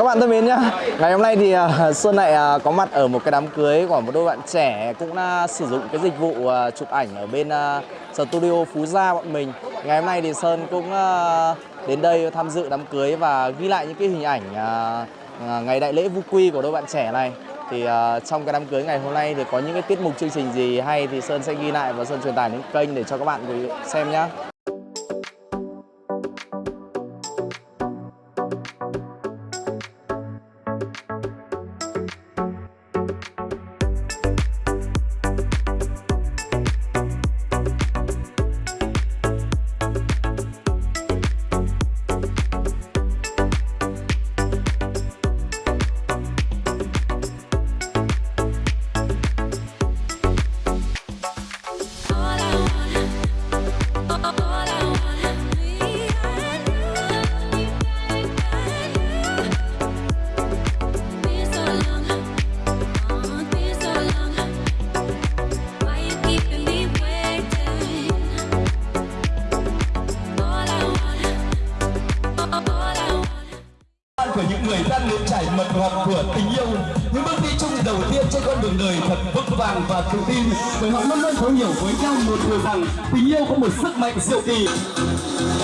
Các bạn thân mến nhá, ngày hôm nay thì à, Sơn lại à, có mặt ở một cái đám cưới của một đôi bạn trẻ cũng đã sử dụng cái dịch vụ chụp ảnh ở bên studio Phú Gia bọn mình. Ngày hôm nay thì Sơn cũng đến đây tham dự đám cưới và ghi lại những cái hình ảnh ngày đại lễ vu quy của đôi bạn trẻ này. Thì trong cái đám cưới ngày hôm nay thì có những cái tiết mục chương trình gì hay thì Sơn sẽ ghi lại và Sơn truyền tải đến kênh để cho các bạn xem nhá. Chảy mật ngọt của tình yêu. Những bước đi chung đầu tiên trên con đường đời thật vững vàng và tự tin. Bởi họ luôn luôn thấu hiểu với nhau một điều rằng tình yêu có một sức mạnh siêu kỳ.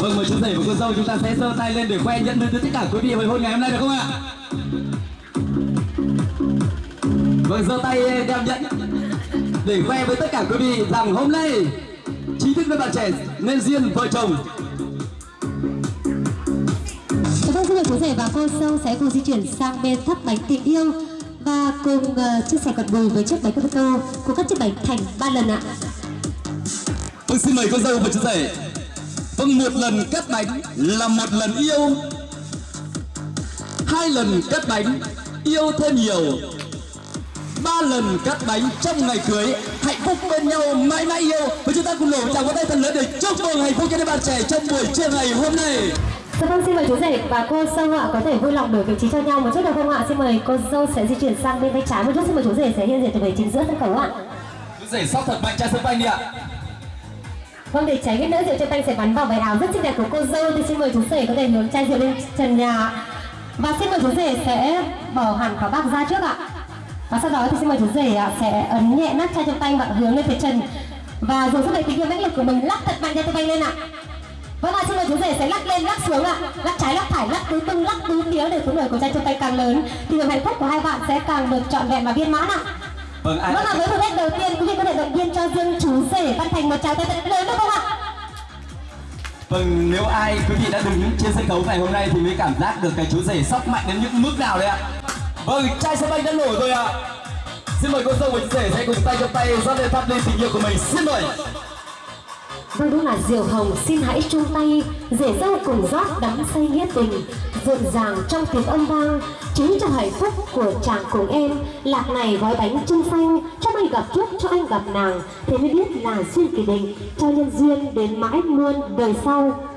Vâng mời chú rể và cô dâu chúng ta sẽ giơ tay lên để khoe nhận được tất cả quý vị hồi hôn ngày hôm nay được không ạ? Vâng giơ tay đem nhận để khoe với tất cả quý vị rằng hôm nay chính thức với bạn trẻ nên duyên vợ chồng. Chú rể và cô dâu sẽ cùng di chuyển sang bên thắp bánh tình yêu và cùng uh, chia sẻ còn bùi với chiếc bánh cô của các chiếc bánh thành ba lần ạ. Vâng, xin mời cô dâu và chú rể. Vâng, một lần cắt bánh là một lần yêu. Hai lần cắt bánh yêu thêm nhiều. Ba lần cắt bánh trong ngày cưới hạnh phúc bên nhau mãi mãi yêu. Và chúng ta cùng nổ chào có tay thật lớn để chúc mừng hạnh phúc cho đôi bạn trẻ trong buổi trưa ngày hôm nay. Dạ vâng, xin mời chú rể và cô dâu ạ có thể vui lòng đổi vị trí cho nhau một chút được không ạ? Xin mời cô dâu sẽ di chuyển sang bên tay trái một chút. Xin mời chú rể sẽ hiện diện từ vị chính giữa sân khấu ạ. Chú rể sóc thật mạnh trai sân banh đi ạ. Vâng, để tránh cái nỡ rượu trên tay sẽ bắn vào váy áo rất xinh đẹp của cô dâu thì xin mời chú rể có thể hướng chai rượu lên trần nhà và xin mời chú rể sẽ bỏ hẳn quả bạc ra trước ạ. Và sau đó thì xin mời chú rể sẽ ấn nhẹ nắp chai trong tay và hướng lên phía trần và dùng sức mạnh tình yêu mãnh liệt của mình lắc thật mạnh trong tay lên ạ. Vâng ạ, xin mời chú rể sẽ lắc lên, lắc xuống ạ. Lắc trái, lắc phải, lắc tứ tung, lắc tứ phía để số nổi của trai trong tay càng lớn. Thì niềm hạnh phúc của hai bạn sẽ càng được trọn vẹn và viên mãn ạ. Vâng, ai Vâng ạ, với thử thách đầu tiên, quý vị có thể động viên cho riêng chú rể Văn Thành một tràng tay thật lớn được không ạ? Vâng, nếu ai quý vị đã đứng trên sân khấu ngày hôm nay thì mới cảm giác được cái chú rể sóc mạnh đến những mức nào đấy ạ. Vâng, trai sân banh đã nổi rồi ạ. Xin mời cô dâu và chú rể sẽ cùng tay trong tay rót lên thắp lên tình yêu của mình. Xin mời Vâng đúng là Diều Hồng, xin hãy chung tay, Rể dâu cùng rót đắm say nghĩa tình, Rộn ràng trong tiếng âm vang. Chính cho hạnh phúc của chàng cùng em, Lạc này gói bánh trưng xanh, Cho anh gặp trước, cho anh gặp nàng. Thế mới biết là duyên kỳ định Cho nhân duyên đến mãi luôn đời sau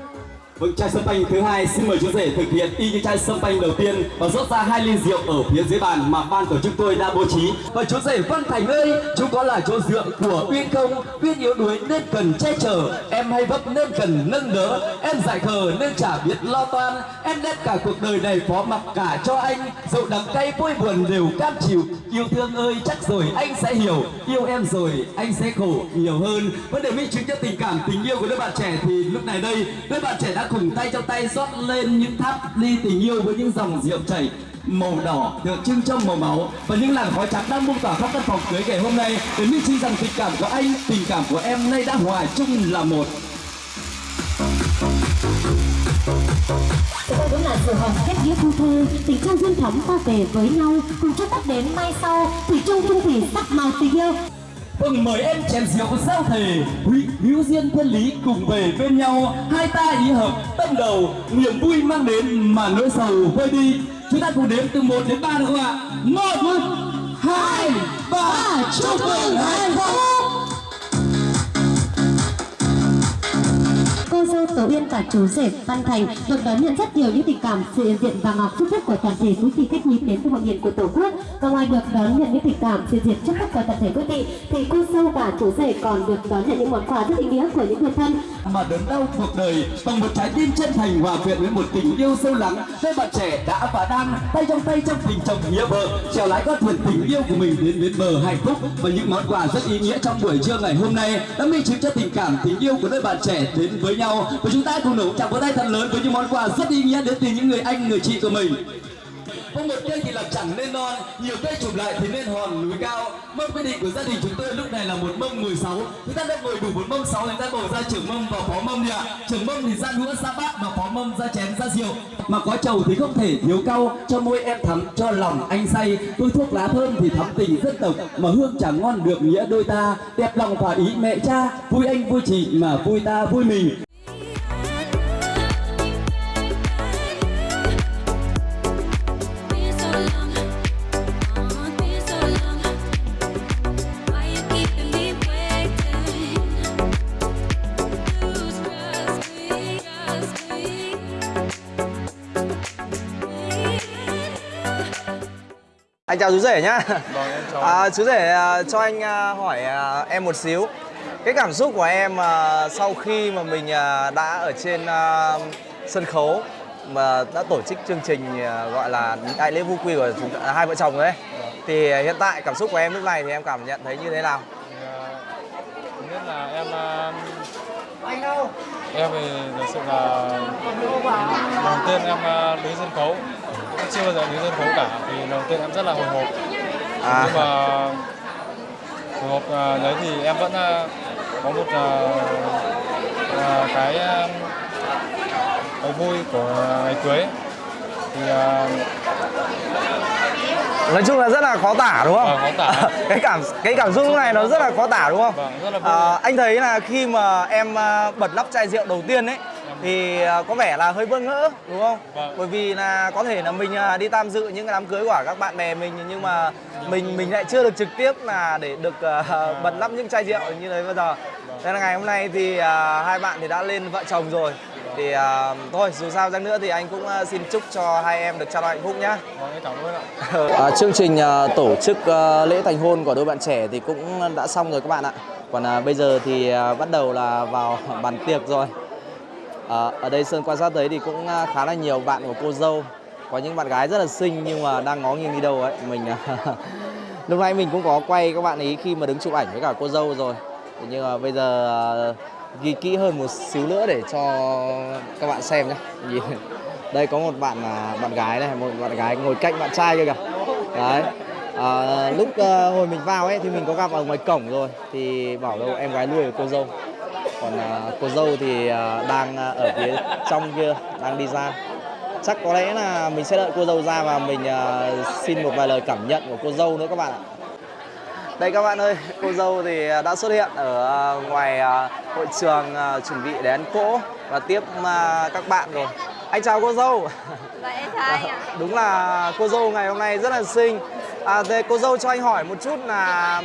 với chai sâm panh thứ hai xin mời chú rể thực hiện y như chai sâm panh đầu tiên và rót ra hai ly rượu ở phía dưới bàn mà ban tổ chức tôi đã bố trí. Và chú rể Văn Thành ơi, chú có là chỗ dựa của Uyên không? Uyên yếu đuối nên cần che chở, em hay vấp nên cần nâng đỡ, em dại khờ nên chả biết lo toan, em đem cả cuộc đời này phó mặc cả cho anh, dẫu đắng cay vui buồn đều cam chịu. Yêu thương ơi, chắc rồi anh sẽ hiểu, yêu em rồi anh sẽ khổ nhiều hơn. vấn đề minh chứng cho tình cảm tình yêu của đôi bạn trẻ thì lúc này đây đôi bạn trẻ đã cùng tay trong tay rót lên những tháp ly tình yêu với những dòng rượu chảy màu đỏ tượng trưng cho màu máu và những làn khói trắng đang bung tỏa khắp căn phòng cưới ngày hôm nay. Để minh chứng rằng tình cảm của anh tình cảm của em nay đã hòa chung là một. Đây đúng là sự hồng kết nghĩa thu thư tình thương duyên thắm ta về với nhau, cùng chúc tắt đến mai sau, thủy chung chung thủy sắc màu tình yêu. Vâng mời em chén rượu giao thề Hữu hữu duyên thiên lý cùng về bên nhau. Hai ta ý hợp, tâm đầu. Niềm vui mang đến mà nỗi sầu vơi đi. Chúng ta cùng đếm từ 1 đến 3 được không ạ? một, hai, ba. Chúc mừng hạnh phúc Ở dâu Uyên và chú rể Văn Thành được đón nhận rất nhiều những tình cảm, sự hiện diện và ngọc chúc phúc của toàn thể quý vị khách quý đến từ hội nghị của Tổ quốc. Và ngoài được đón nhận những tình cảm, sự diện chúc phúc của toàn thể quý vị, thì cô sâu và chú rể còn được đón nhận những món quà rất ý nghĩa của những người thân. mà đớn đau cuộc đời bằng một trái tim chân thành hòa quyện với một tình yêu sâu lắng đôi bạn trẻ đã và đang tay trong tay trong tình chồng nghĩa vợ trèo lái con thuyền tình yêu của mình đến bến bờ hạnh phúc và những món quà rất ý nghĩa trong buổi trưa ngày hôm nay đã minh chứng cho tình cảm tình yêu của đôi bạn trẻ đến với nhau và chúng ta cùng nổ chạm vỗ tay thật lớn với những món quà rất ý nghĩa đến từ những người anh, người chị của mình. Có một cây thì làm chẳng nên non, nhiều cây chụp lại thì nên hòn núi cao. Mâm quyết định của gia đình chúng tôi lúc này là một mâm 16 chúng ta đã ngồi đủ một mâm 6 chúng ta bầu ra trưởng mâm và phó mâm đi ạ. Trưởng mâm thì ra đũa ra bát và phó mâm ra chén, ra rượu. Mà có chầu thì không thể thiếu cau. Cho môi em thắm, cho lòng anh say. Tôi thuốc lá thơm thì thắm tình dân tộc, mà hương chẳng ngon được nghĩa đôi ta. Đẹp lòng thỏa ý mẹ cha, vui anh vui chị mà vui ta vui mình. Anh chào chú rể nhá. Vâng, em chào À, chú rể à, cho anh à, hỏi à, em một xíu. Cái cảm xúc của em à, sau khi mà mình à, đã ở trên à, sân khấu mà đã tổ chức chương trình à, gọi là đại lễ vu quy của chúng ta, hai vợ chồng ấy. Thì à, hiện tại cảm xúc của em lúc này thì em cảm nhận thấy như thế nào? Thì, nhất là em à, em thì thực sự là lần đầu tiên em đứng sân khấu cũng chưa bao giờ đứng sân khấu cả thì đầu tiên em rất là hồi hộp À, nhưng mà hồi hộp à, đấy thì em vẫn à, có một à, cái cái vui của ngày cưới thì nói chung là rất là khó tả đúng không? Vâng, khó tả. cái cảm cái cảm xúc này nó rất là khó tả đúng không? Vâng, rất là vui. À, anh thấy là khi mà em bật nắp chai rượu đầu tiên ấy thì à, có vẻ là hơi bỡ ngỡ đúng không? Vâng. Bởi vì là có thể là mình à, đi tham dự những cái đám cưới của các bạn bè mình nhưng mà mình mình lại chưa được trực tiếp là để được à, bật nắp những chai rượu như thế bây giờ. Nên là ngày hôm nay thì à, hai bạn thì đã lên vợ chồng rồi. Thì à, thôi dù sao chăng nữa thì anh cũng à, xin chúc cho hai em được trao đổi hạnh phúc nhá. vâng cảm ơn ạ À, chương trình à, tổ chức à, lễ thành hôn của đôi bạn trẻ thì cũng đã xong rồi các bạn ạ. Còn à, bây giờ thì à, bắt đầu là vào bàn tiệc rồi. À, ở đây Sơn quan sát thấy thì cũng à, khá là nhiều bạn của cô dâu. Có những bạn gái rất là xinh nhưng mà đang ngó nghiêng đi đâu ấy. Mình à, lúc nãy mình cũng có quay các bạn ấy khi mà đứng chụp ảnh với cả cô dâu rồi. Nhưng mà bây giờ à, ghi kỹ hơn một xíu nữa để cho các bạn xem nhé. Đây có một bạn bạn gái này một bạn gái ngồi cạnh bạn trai kia kìa đấy ờ, à, lúc hồi mình vào ấy thì mình có gặp ở ngoài cổng rồi thì bảo đâu em gái nuôi của cô dâu còn à, cô dâu thì à, đang à, ở phía trong kia đang đi ra chắc có lẽ là mình sẽ đợi cô dâu ra và mình à, xin một vài lời cảm nhận của cô dâu nữa các bạn ạ đây các bạn ơi, cô dâu thì đã xuất hiện ở ngoài à, hội trường à, chuẩn bị để ăn cỗ và tiếp à, các bạn rồi. Anh chào cô dâu. Vậy em chào anh ạ. Đúng là cô dâu ngày hôm nay rất là xinh. À, thế cô dâu cho anh hỏi một chút là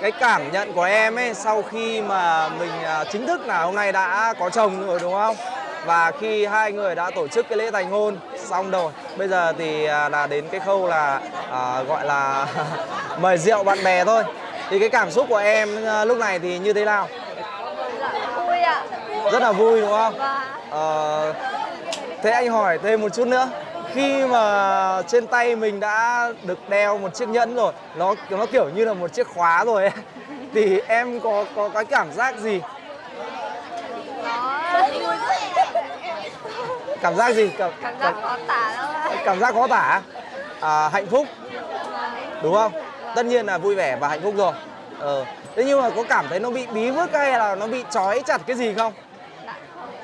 cái cảm nhận của em ấy sau khi mà mình à, chính thức là hôm nay đã có chồng rồi đúng không? và khi hai người đã tổ chức cái lễ thành hôn xong rồi bây giờ thì à, là đến cái khâu là à, gọi là mời rượu bạn bè thôi. Thì cái cảm xúc của em à, lúc này thì như thế nào? Vui ạ. rất là vui đúng không? Ờ, thế anh hỏi thêm một chút nữa khi mà trên tay mình đã được đeo một chiếc nhẫn rồi nó nó kiểu như là một chiếc khóa rồi ấy, thì em có có cái cảm giác gì? Cảm giác gì? Cảm, cảm giác khó tả ạ. cảm giác khó tả? À, hạnh phúc. Đúng không? Tất nhiên là vui vẻ và hạnh phúc rồi. Ờ. thế nhưng mà có cảm thấy nó bị bí vứt hay là nó bị trói chặt cái gì không.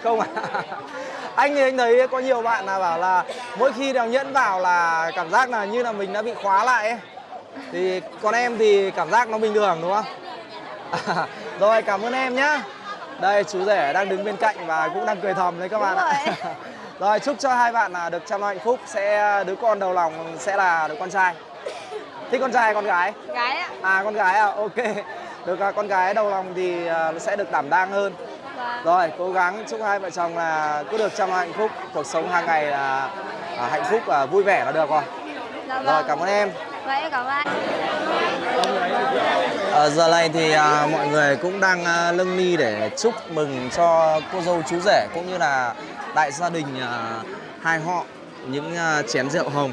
Không à anh thì anh thấy có nhiều bạn là bảo là mỗi khi đeo nhẫn vào là cảm giác là như là mình đã bị khóa lại ấy. thì còn em thì cảm giác nó bình thường đúng không? Rồi cảm ơn em nhá. Đây chú rể đang đứng bên cạnh và cũng đang cười thầm đấy các bạn ạ. rồi. chúc cho hai bạn là được chăm lo hạnh phúc sẽ đứa con đầu lòng sẽ là đứa con trai. Thích con trai hay con gái? Gái ạ. à con gái à ok. Được à, con gái đầu lòng thì à, sẽ được đảm đang hơn Rồi cố gắng chúc hai vợ chồng là cứ được lo hạnh phúc cuộc sống hàng ngày là à, hạnh phúc và vui vẻ là được rồi dạ rồi vâng. cảm ơn em Vậy em cảm ơn. Ờ, giờ này thì à, mọi người cũng đang à, lâng ly để chúc mừng cho cô dâu chú rể cũng như là đại gia đình à, hai họ những à, chén rượu hồng.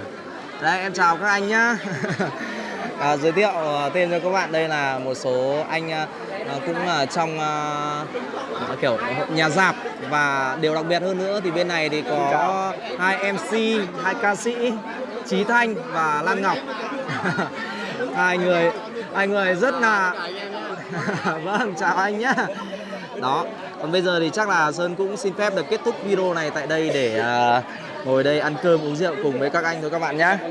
Đây em chào các anh nhá. à, giới thiệu à, tên cho các bạn. Đây là một số anh à, à cũng là trong à, à kiểu nhà dạp và điều đặc biệt hơn nữa thì bên này thì có hai MC, hai ca sĩ Trí Thanh và Lan Ngọc. hai người hai người rất là vâng chào anh nhá. Đó còn bây giờ thì chắc là sơn cũng xin phép được kết thúc video này tại đây để à, ngồi đây ăn cơm uống rượu cùng với các anh thôi các bạn nhé